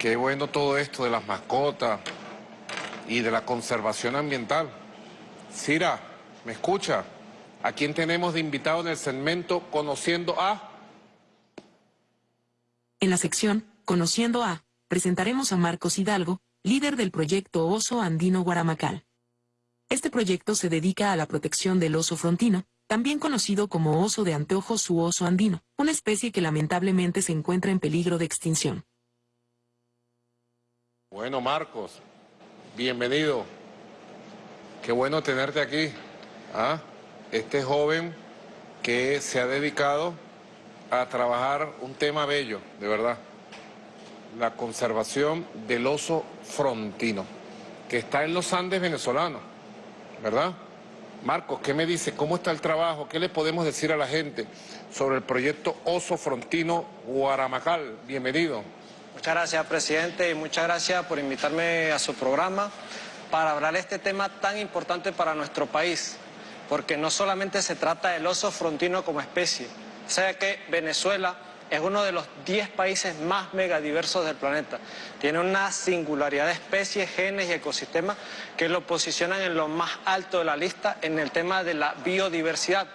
Qué bueno todo esto de las mascotas y de la conservación ambiental. Cira, ¿me escucha? ¿A quién tenemos de invitado en el segmento Conociendo a? En la sección Conociendo a, presentaremos a Marcos Hidalgo, líder del proyecto Oso Andino Guaramacal. Este proyecto se dedica a la protección del oso frontino, también conocido como oso de anteojos u oso andino, una especie que lamentablemente se encuentra en peligro de extinción. Bueno, Marcos, bienvenido. Qué bueno tenerte aquí. ¿ah? Este joven que se ha dedicado a trabajar un tema bello, de verdad. La conservación del oso frontino, que está en los Andes venezolanos, ¿verdad? Marcos, ¿qué me dice? ¿Cómo está el trabajo? ¿Qué le podemos decir a la gente sobre el proyecto Oso Frontino Guaramacal? Bienvenido. Muchas gracias, presidente, y muchas gracias por invitarme a su programa para hablar de este tema tan importante para nuestro país, porque no solamente se trata del oso frontino como especie, o sea que Venezuela es uno de los 10 países más megadiversos del planeta. Tiene una singularidad de especies, genes y ecosistemas que lo posicionan en lo más alto de la lista en el tema de la biodiversidad.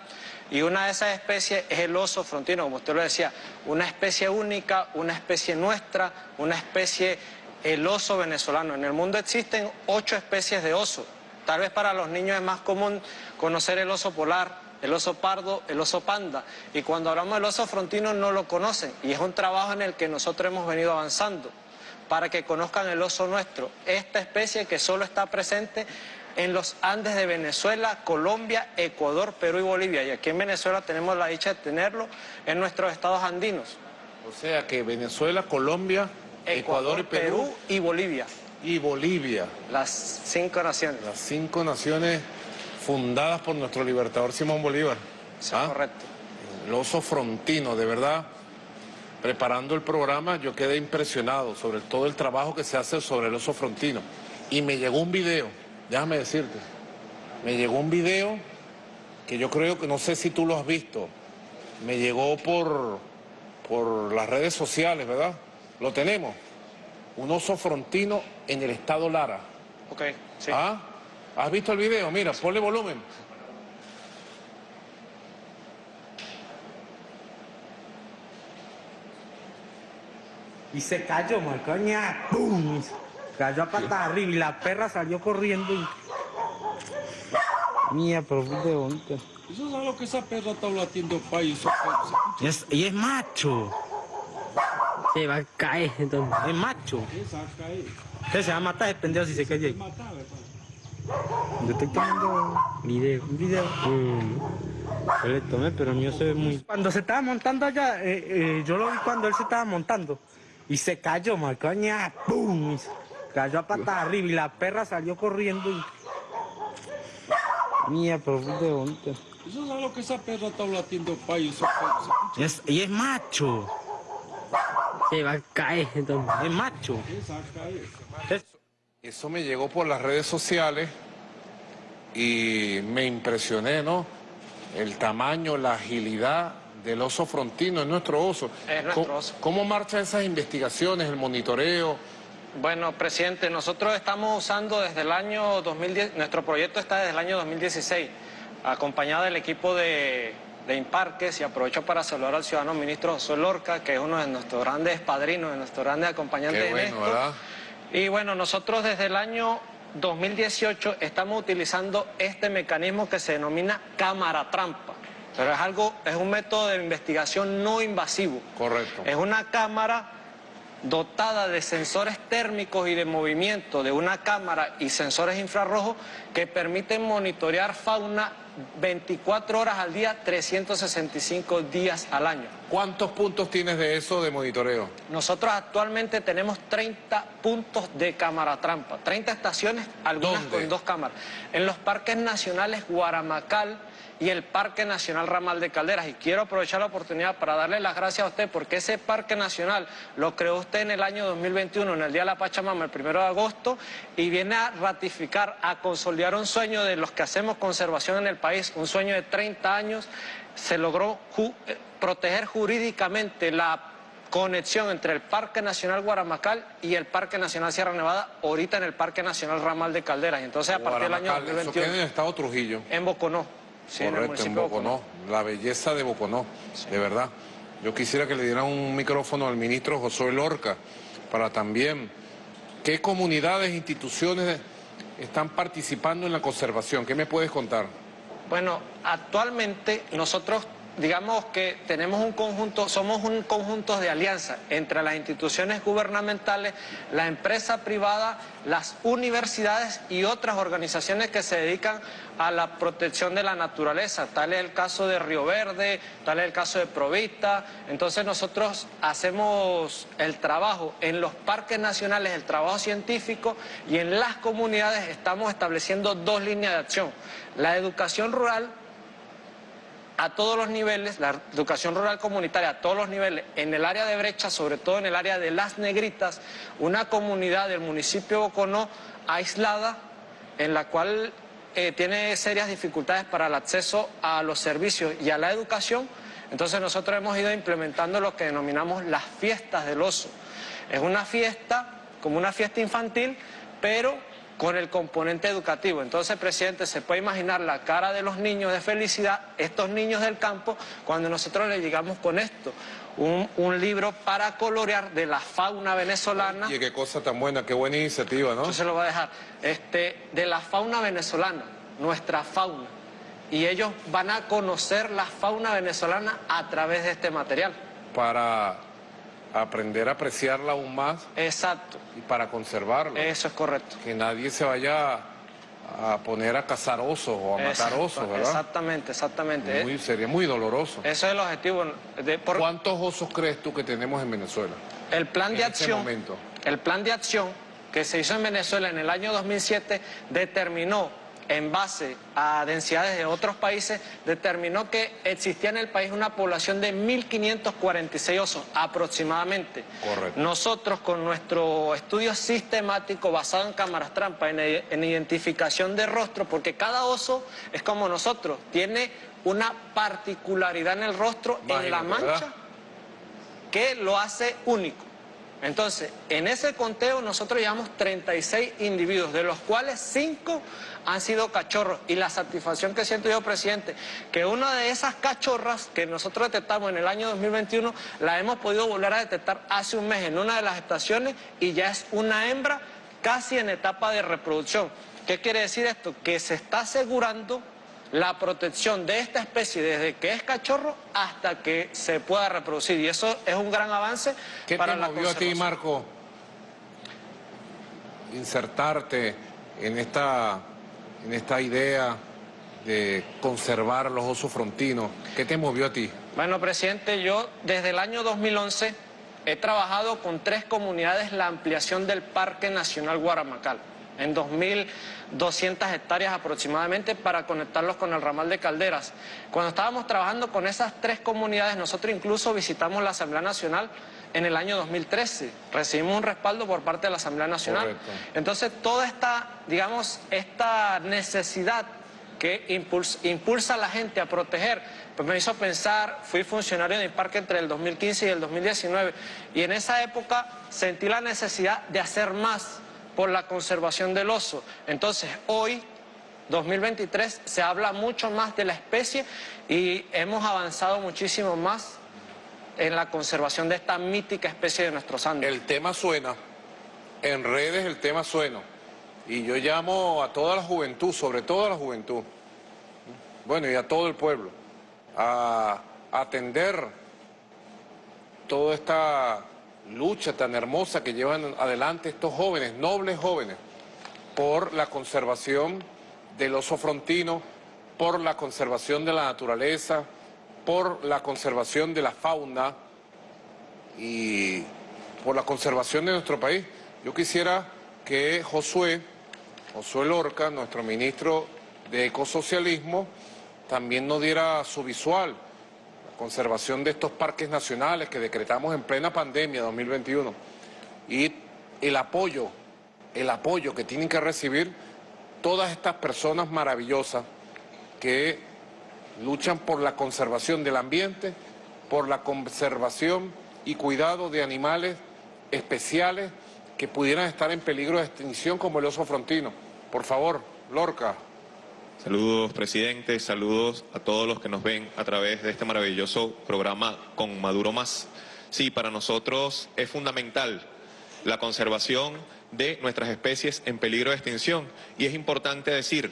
Y una de esas especies es el oso frontino, como usted lo decía, una especie única, una especie nuestra, una especie, el oso venezolano. En el mundo existen ocho especies de oso. Tal vez para los niños es más común conocer el oso polar, el oso pardo, el oso panda. Y cuando hablamos del oso frontino no lo conocen. Y es un trabajo en el que nosotros hemos venido avanzando para que conozcan el oso nuestro. Esta especie que solo está presente en los Andes de Venezuela, Colombia, Ecuador, Perú y Bolivia. Y aquí en Venezuela tenemos la dicha de tenerlo en nuestros estados andinos. O sea que Venezuela, Colombia, Ecuador, y Perú, y Bolivia. Y Bolivia. Las cinco naciones. Las cinco naciones fundadas por nuestro libertador Simón Bolívar. Sí, ¿Ah? correcto. El oso frontino, de verdad. Preparando el programa yo quedé impresionado sobre todo el trabajo que se hace sobre el oso frontino. Y me llegó un video déjame decirte, me llegó un video que yo creo que no sé si tú lo has visto, me llegó por, por las redes sociales, ¿verdad? Lo tenemos. Un oso frontino en el estado Lara. Ok, sí. ¿Ah? ¿Has visto el video? Mira, ponle volumen. Y se cayó, marcoña. ¡Pum! Cayó a patas arriba y la perra salió corriendo y... Mía, pero de bonita. Eso es lo que esa perra está latiendo país. Y es, y es macho. Se va a caer entonces. Es macho. Esa va a caer. ¿Qué se va a matar el pendejo si se cae ahí? Yo estoy tomando Video. un video. Mm. Yo le tomé, pero el mío se ve muy... Cuando se estaba montando allá, eh, eh, yo lo vi cuando él se estaba montando. Y se cayó, marcoña. ¡Pum! Cayó a patas arriba y la perra salió corriendo y... Mía, pero de. Eso es lo que esa perra está latiendo país. Y es, y es macho. Se va a caer entonces. Es macho. Eso me llegó por las redes sociales y me impresioné, ¿no? El tamaño, la agilidad del oso frontino, es nuestro oso. Es nuestro ¿Cómo, oso. ¿Cómo marchan esas investigaciones, el monitoreo? Bueno, presidente, nosotros estamos usando desde el año 2010, nuestro proyecto está desde el año 2016, acompañado del equipo de, de Imparques y aprovecho para saludar al ciudadano ministro José Lorca, que es uno de nuestros grandes padrinos, de nuestros grandes acompañantes Qué en bueno, esto. ¿verdad? Y bueno, nosotros desde el año 2018 estamos utilizando este mecanismo que se denomina cámara trampa. Pero es algo, es un método de investigación no invasivo. Correcto. Es una cámara dotada de sensores térmicos y de movimiento de una cámara y sensores infrarrojos que permiten monitorear fauna 24 horas al día, 365 días al año. ¿Cuántos puntos tienes de eso de monitoreo? Nosotros actualmente tenemos 30 puntos de cámara trampa, 30 estaciones, algunas ¿Dónde? con dos cámaras. En los parques nacionales Guaramacal y el Parque Nacional Ramal de Calderas. Y quiero aprovechar la oportunidad para darle las gracias a usted porque ese Parque Nacional lo creó usted en el año 2021, en el Día de la Pachamama, el primero de agosto, y viene a ratificar, a consolidar un sueño de los que hacemos conservación en el país, un sueño de 30 años. Se logró ju- eh, proteger jurídicamente la conexión entre el Parque Nacional Guaramacal y el Parque Nacional Sierra Nevada, ahorita en el Parque Nacional Ramal de Calderas. Entonces a partir del año Guaramacal, eso 2021 queda en el estado Trujillo. en Boconó. Sí, Correcto, en Boconó. La belleza de Boconó, de verdad. Yo quisiera que le dieran un micrófono al ministro Josué Lorca para también qué comunidades e instituciones están participando en la conservación. ¿Qué me puedes contar? Bueno, actualmente nosotros digamos que tenemos un conjunto, somos un conjunto de alianza entre las instituciones gubernamentales, la empresa privada, las universidades y otras organizaciones que se dedican a la protección de la naturaleza. Tal es el caso de Río Verde, tal es el caso de Provista. Entonces nosotros hacemos el trabajo en los parques nacionales, el trabajo científico y en las comunidades estamos estableciendo dos líneas de acción. La educación rural a todos los niveles, la educación rural comunitaria a todos los niveles, en el área de brecha, sobre todo en el área de Las Negritas, una comunidad del municipio de Boconó aislada, en la cual eh, tiene serias dificultades para el acceso a los servicios y a la educación, entonces nosotros hemos ido implementando lo que denominamos las fiestas del oso. Es una fiesta, como una fiesta infantil, pero con el componente educativo. Entonces, presidente, se puede imaginar la cara de los niños de felicidad, estos niños del campo, cuando nosotros les llegamos con esto, un, un libro para colorear de la fauna venezolana. Y qué cosa tan buena, qué buena iniciativa, ¿no? Yo se lo voy a dejar. Este, de la fauna venezolana, nuestra fauna. Y ellos van a conocer la fauna venezolana a través de este material. Para aprender a apreciarla aún más Exacto, y para conservarla. eso es correcto. Que nadie se vaya a poner a cazar osos o a matar osos, ¿verdad? Exactamente, exactamente. Muy, sería muy doloroso. Eso es el objetivo. De, por- ¿Cuántos osos crees tú que tenemos en Venezuela? el plan de este acción, momento? el plan de acción que se hizo en Venezuela en el año 2007 determinó en base a densidades de otros países, determinó que existía en el país una población de 1.546 osos aproximadamente. Correcto. Nosotros con nuestro estudio sistemático basado en cámaras trampa, en, en identificación de rostro, porque cada oso es como nosotros, tiene una particularidad en el rostro, en la mancha, ¿verdad? que lo hace único. Entonces, en ese conteo nosotros llevamos 36 individuos, de los cuales 5 han sido cachorros. Y la satisfacción que siento yo, presidente, que una de esas cachorras que nosotros detectamos en el año 2021, la hemos podido volver a detectar hace un mes en una de las estaciones y ya es una hembra casi en etapa de reproducción. ¿Qué quiere decir esto? Que se está asegurando la protección de esta especie desde que es cachorro hasta que se pueda reproducir. Y eso es un gran avance ¿Qué para te la movió a ti. Marco, insertarte en esta, en esta idea de conservar los osos frontinos? ¿Qué te movió a ti? Bueno, presidente, yo desde el año 2011 he trabajado con tres comunidades la ampliación del Parque Nacional Guaramacal, en 2.200 hectáreas aproximadamente para conectarlos con el ramal de Calderas. Cuando estábamos trabajando con esas tres comunidades, nosotros incluso visitamos la Asamblea Nacional en el año 2013. Recibimos un respaldo por parte de la Asamblea Nacional. Correcto. Entonces, toda esta, digamos, esta necesidad que impulsa, impulsa a la gente a proteger, pues me hizo pensar, fui funcionario el parque entre el 2015 y el 2019, y en esa época sentí la necesidad de hacer más por la conservación del oso. Entonces, hoy, 2023, se habla mucho más de la especie y hemos avanzado muchísimo más en la conservación de esta mítica especie de nuestros Andes. El tema suena, en redes el tema suena, y yo llamo a toda la juventud, sobre todo a la juventud, bueno, y a todo el pueblo, a atender toda esta lucha tan hermosa que llevan adelante estos jóvenes, nobles jóvenes, por la conservación del oso frontino, por la conservación de la naturaleza, por la conservación de la fauna y por la conservación de nuestro país. Yo quisiera que Josué, Josué Lorca, nuestro ministro de Ecosocialismo, también nos diera su visual, conservación de estos parques nacionales que decretamos en plena pandemia 2021 y el apoyo, el apoyo que tienen que recibir todas estas personas maravillosas que luchan por la conservación del ambiente, por la conservación y cuidado de animales especiales que pudieran estar en peligro de extinción como el oso frontino. Por favor, Lorca. Saludos, presidente. Saludos a todos los que nos ven a través de este maravilloso programa con Maduro Más. Sí, para nosotros es fundamental la conservación de nuestras especies en peligro de extinción. Y es importante decir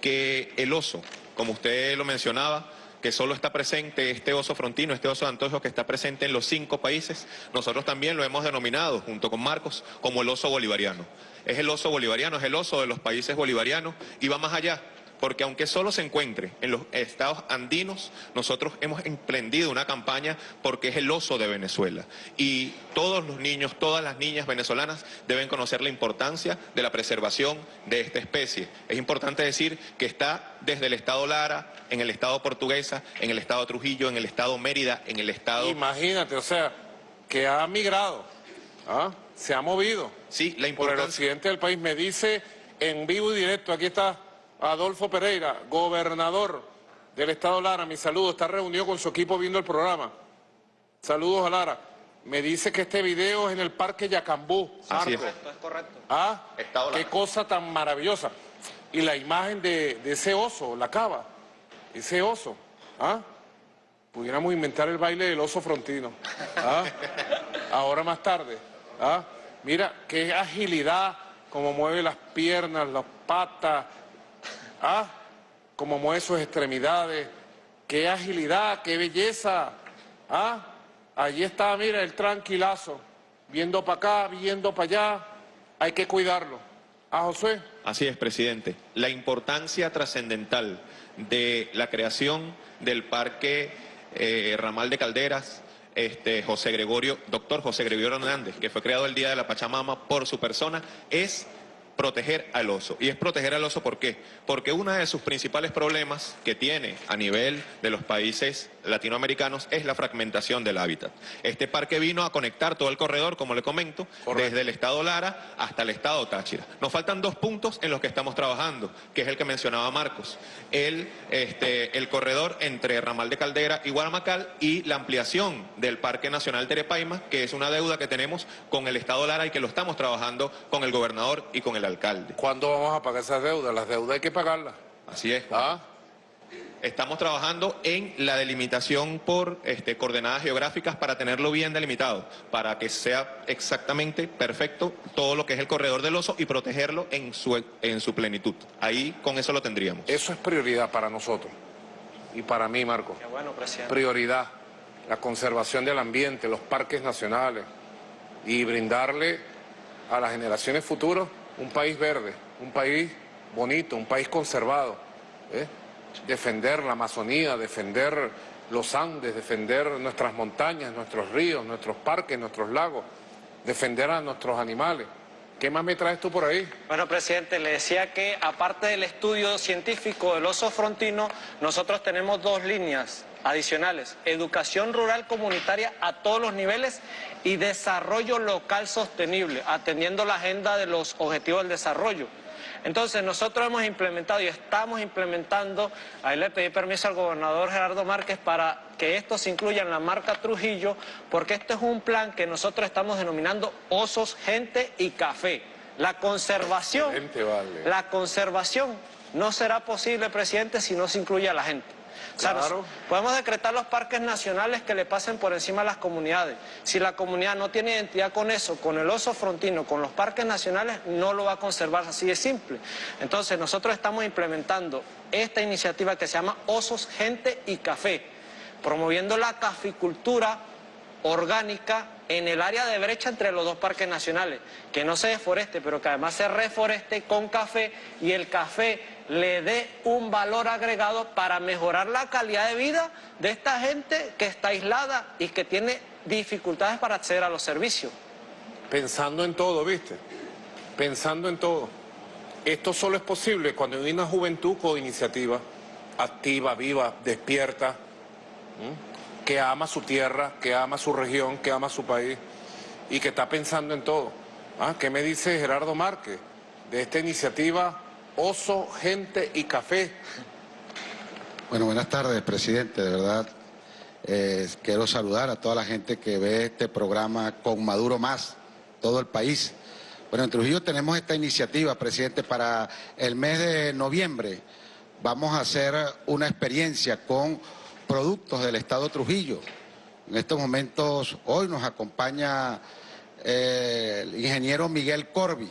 que el oso, como usted lo mencionaba, que solo está presente este oso frontino, este oso de antojo que está presente en los cinco países, nosotros también lo hemos denominado, junto con Marcos, como el oso bolivariano. Es el oso bolivariano, es el oso de los países bolivarianos y va más allá porque aunque solo se encuentre en los estados andinos, nosotros hemos emprendido una campaña porque es el oso de Venezuela. Y todos los niños, todas las niñas venezolanas deben conocer la importancia de la preservación de esta especie. Es importante decir que está desde el estado Lara, en el estado Portuguesa, en el estado Trujillo, en el estado Mérida, en el estado... Imagínate, o sea, que ha migrado, ¿ah? se ha movido. Sí, la Por el importancia... occidente del país. Me dice en vivo y directo, aquí está Adolfo Pereira, gobernador del estado Lara, mi saludo, está reunido con su equipo viendo el programa. Saludos a Lara. Me dice que este video es en el Parque Yacambú. Así es. Esto es correcto. Ah, Estado qué Lara. cosa tan maravillosa. Y la imagen de, de ese oso, la cava, ese oso, ¿ah? Pudiéramos inventar el baile del oso frontino. ¿ah? Ahora más tarde. ¿ah? Mira, qué agilidad, cómo mueve las piernas, las patas, ¿ah? cómo mueve sus extremidades, qué agilidad, qué belleza. ¿ah? Allí está, mira, el tranquilazo, viendo para acá, viendo para allá, hay que cuidarlo. ¿Ah, José? Así es, presidente. La importancia trascendental de la creación del Parque eh, Ramal de Calderas, este, José Gregorio, doctor José Gregorio Hernández, que fue creado el Día de la Pachamama por su persona, es proteger al oso. Y es proteger al oso ¿por qué? Porque uno de sus principales problemas que tiene a nivel de los países latinoamericanos es la fragmentación del hábitat. Este parque vino a conectar todo el corredor, como le comento, Correcto. desde el estado Lara hasta el estado Táchira. Nos faltan dos puntos en los que estamos trabajando, que es el que mencionaba Marcos. El, este, el corredor entre Ramal de Caldera y Guaramacal y la ampliación del Parque Nacional Terepaima, que es una deuda que tenemos con el estado Lara y que lo estamos trabajando con el gobernador y con el alcalde. ¿Cuándo vamos a pagar esas deudas? Las deudas hay que pagarlas. Así es. ¿Ah? Estamos trabajando en la delimitación por este, coordenadas geográficas para tenerlo bien delimitado, para que sea exactamente perfecto todo lo que es el corredor del oso y protegerlo en su, en su plenitud. Ahí con eso lo tendríamos. Eso es prioridad para nosotros. Y para mí, Marco. Qué bueno, presidente. Prioridad. La conservación del ambiente, los parques nacionales. Y brindarle a las generaciones futuras un país verde, un país bonito, un país conservado. ¿eh? Defender la Amazonía, defender los Andes, defender nuestras montañas, nuestros ríos, nuestros parques, nuestros lagos, defender a nuestros animales. ¿Qué más me traes tú por ahí? Bueno, presidente, le decía que aparte del estudio científico del oso frontino, nosotros tenemos dos líneas adicionales. Educación rural comunitaria a todos los niveles y desarrollo local sostenible, atendiendo la agenda de los objetivos del desarrollo. Entonces, nosotros hemos implementado y estamos implementando, ahí le pedí permiso al gobernador Gerardo Márquez para que esto se incluya en la marca Trujillo, porque este es un plan que nosotros estamos denominando osos, gente y café. La conservación, vale. la conservación no será posible, presidente, si no se incluye a la gente. O sea, Claro. podemos decretar los parques nacionales que le pasen por encima a las comunidades. Si la comunidad no tiene identidad con eso, con el oso frontino, con los parques nacionales, no lo va a conservar así de simple. Entonces nosotros estamos implementando esta iniciativa que se llama Osos, Gente y Café, promoviendo la caficultura orgánica en el área de brecha entre los dos parques nacionales, que no se deforeste, pero que además se reforeste con café y el café le dé un valor agregado para mejorar la calidad de vida de esta gente que está aislada y que tiene dificultades para acceder a los servicios. Pensando en todo, ¿viste? Pensando en todo. Esto solo es posible cuando hay una juventud con iniciativa, activa, viva, despierta, que ama su tierra, que ama su región, que ama su país y que está pensando en todo. ¿Ah? ¿Qué me dice Gerardo Márquez de esta iniciativa Oso, Gente y Café? Bueno, buenas tardes, presidente. De verdad, Eh, quiero saludar a toda la gente que ve este programa con Maduro Más, todo el país. Bueno, en Trujillo tenemos esta iniciativa, presidente, para el mes de noviembre. Vamos a hacer una experiencia con productos del Estado Trujillo. En estos momentos, hoy nos acompaña eh, el ingeniero Miguel Corbi,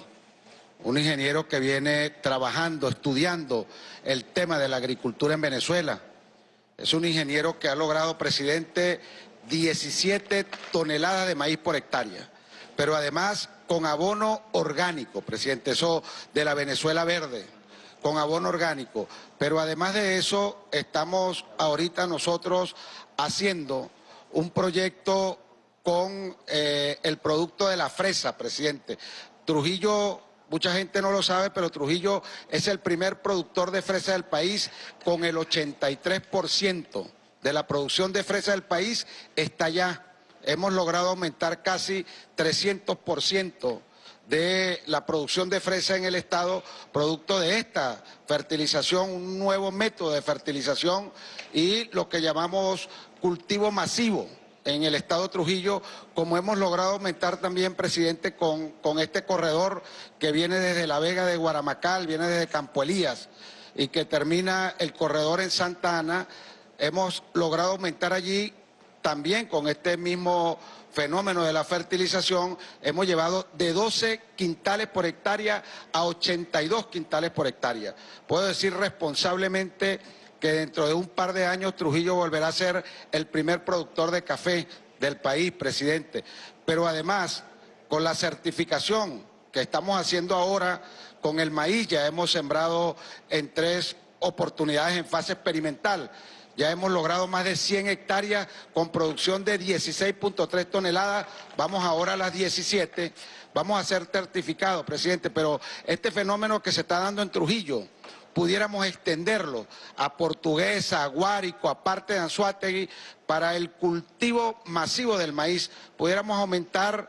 un ingeniero que viene trabajando, estudiando el tema de la agricultura en Venezuela. Es un ingeniero que ha logrado, presidente, 17 toneladas de maíz por hectárea, pero además con abono orgánico, presidente, eso de la Venezuela Verde, con abono orgánico. Pero además de eso, estamos ahorita nosotros haciendo un proyecto con eh, el producto de la fresa, presidente. Trujillo, mucha gente no lo sabe, pero Trujillo es el primer productor de fresa del país con el 83% de la producción de fresa del país está allá. Hemos logrado aumentar casi 300% de la producción de fresa en el Estado, producto de esta fertilización, un nuevo método de fertilización y lo que llamamos cultivo masivo en el Estado Trujillo, como hemos logrado aumentar también, presidente, con, con este corredor que viene desde La Vega de Guaramacal, viene desde Campo Elías y que termina el corredor en Santa Ana, hemos logrado aumentar allí también con este mismo fenómeno de la fertilización, hemos llevado de 12 quintales por hectárea a 82 quintales por hectárea. Puedo decir responsablemente que dentro de un par de años Trujillo volverá a ser el primer productor de café del país, presidente. Pero además, con la certificación que estamos haciendo ahora con el maíz, ya hemos sembrado en tres oportunidades en fase experimental. Ya hemos logrado más de 100 hectáreas con producción de 16.3 toneladas. Vamos ahora a las 17. Vamos a ser certificados, presidente. Pero este fenómeno que se está dando en Trujillo, pudiéramos extenderlo a Portuguesa, a Guárico, a parte de Anzuategui, para el cultivo masivo del maíz, pudiéramos aumentar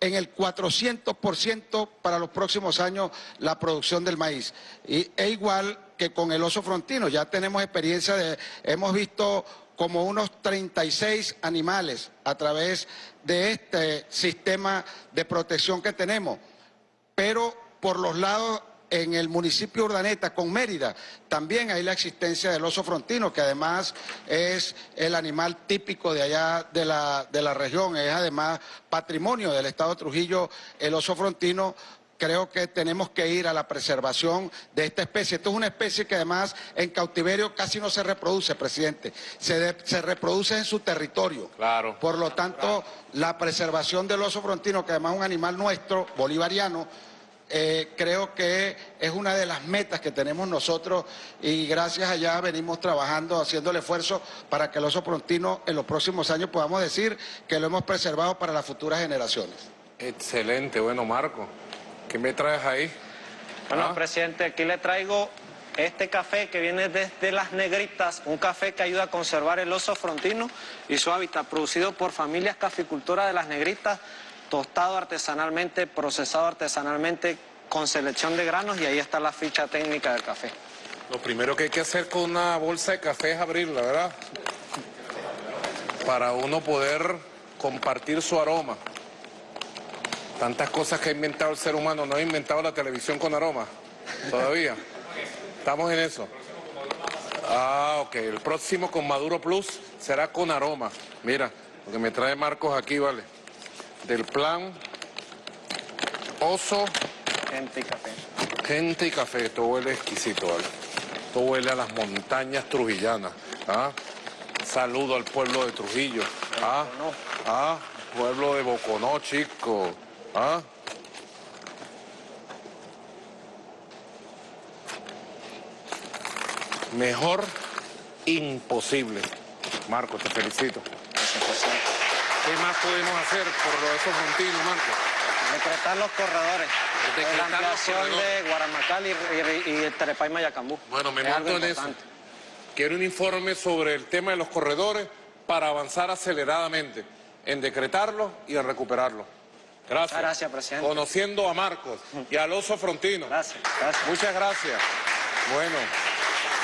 en el 400% para los próximos años la producción del maíz. Y, e igual que con el oso frontino, ya tenemos experiencia de, hemos visto como unos 36 animales a través de este sistema de protección que tenemos, pero por los lados en el municipio de Urdaneta con Mérida también hay la existencia del oso frontino, que además es el animal típico de allá de la, de la región, es además patrimonio del Estado de Trujillo, el oso frontino, creo que tenemos que ir a la preservación de esta especie. Esto es una especie que además en cautiverio casi no se reproduce, presidente. Se, se reproduce en su territorio. Claro. Por lo tanto, la preservación del oso frontino, que además es un animal nuestro, bolivariano, eh, creo que es una de las metas que tenemos nosotros y gracias allá venimos trabajando, haciendo el esfuerzo para que el oso frontino en los próximos años podamos decir que lo hemos preservado para las futuras generaciones. Excelente, bueno, Marco. ¿Qué me traes ahí? Bueno, Ah. presidente, aquí le traigo este café que viene desde Las Negritas, un café que ayuda a conservar el oso frontino y su hábitat, producido por familias caficultoras de Las Negritas, tostado artesanalmente, procesado artesanalmente, con selección de granos y ahí está la ficha técnica del café. Lo primero que hay que hacer con una bolsa de café es abrirla, ¿verdad? Para uno poder compartir su aroma. Tantas cosas que ha inventado el ser humano, no ha inventado la televisión con aroma, todavía. Estamos en eso. Ah, ok. El próximo con Maduro Plus será con aroma. Mira, lo que me trae Marcos aquí, vale. Del plan Oso, Gente y café. gente y café. Esto huele exquisito, vale. Esto huele a las montañas trujillanas. ¿ah? Saludo al pueblo de Trujillo. ¿ah? ¿ah? Pueblo de Boconó, chico. ¿ah? Mejor imposible. Marco, te felicito. ¿Qué más podemos hacer por esos frontinos, Marco? Decretar los corredores. Decretar la los ampliación corredores. de Guaramacal y, y, y Terepay Mayacambú. Bueno, me monto en eso. Quiero un informe sobre el tema de los corredores para avanzar aceleradamente en decretarlo y en recuperarlo. Gracias. Muchas gracias, presidente. Conociendo a Marcos y al oso frontino. Gracias, gracias. Muchas gracias. Bueno.